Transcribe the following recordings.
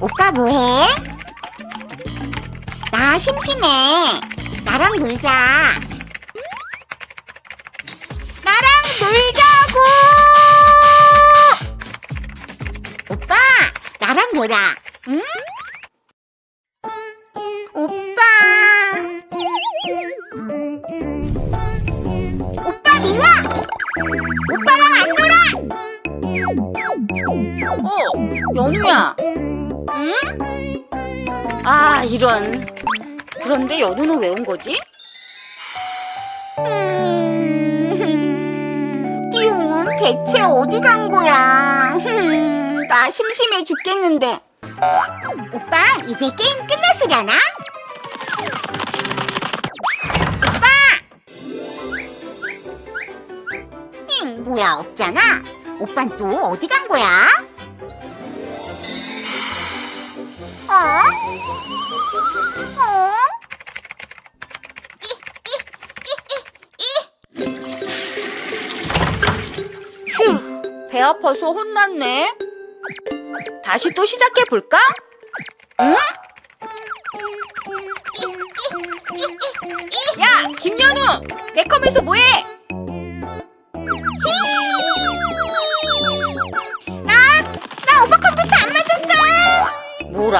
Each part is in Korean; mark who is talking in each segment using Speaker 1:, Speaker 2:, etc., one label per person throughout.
Speaker 1: 오빠 뭐해? 나 심심해. 나랑 놀자. 나랑 놀자고! 오빠, 나랑 놀아. 응? 오빠랑 안 놀아!
Speaker 2: 어, 연우야.
Speaker 1: 응?
Speaker 2: 아, 이런. 그런데 연우는 왜 온 거지?
Speaker 1: 음, 띠용은 대체 어디 간 거야? 흠, 나 심심해 죽겠는데. 오빠, 이제 게임 끝났으려나? 응, 뭐야, 없잖아? 오빤 또 어디 간 거야? 어? 어?
Speaker 2: 휴, 배 아파서 혼났네. 다시 또 시작해 볼까? 응? 야, 김연우, 매컴에서 뭐해?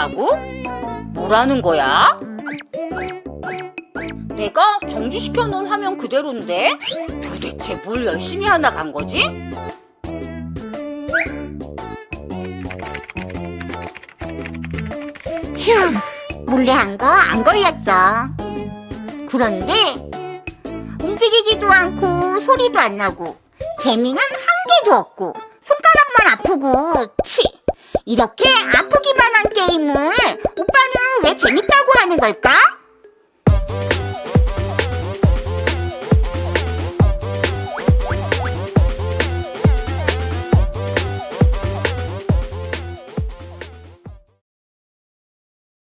Speaker 2: 뭐라고? 뭐라는 거야? 내가 정지시켜 놓은 화면 그대로인데 도대체 뭘 열심히 하나 간 거지?
Speaker 1: 휴, 몰래 한 거 안 걸렸어. 그런데 움직이지도 않고 소리도 안 나고 재미는 한 개도 없고 손가락만 아프고 치 이렇게 한 게임을 오빠는 왜 재밌다고 하는 걸까?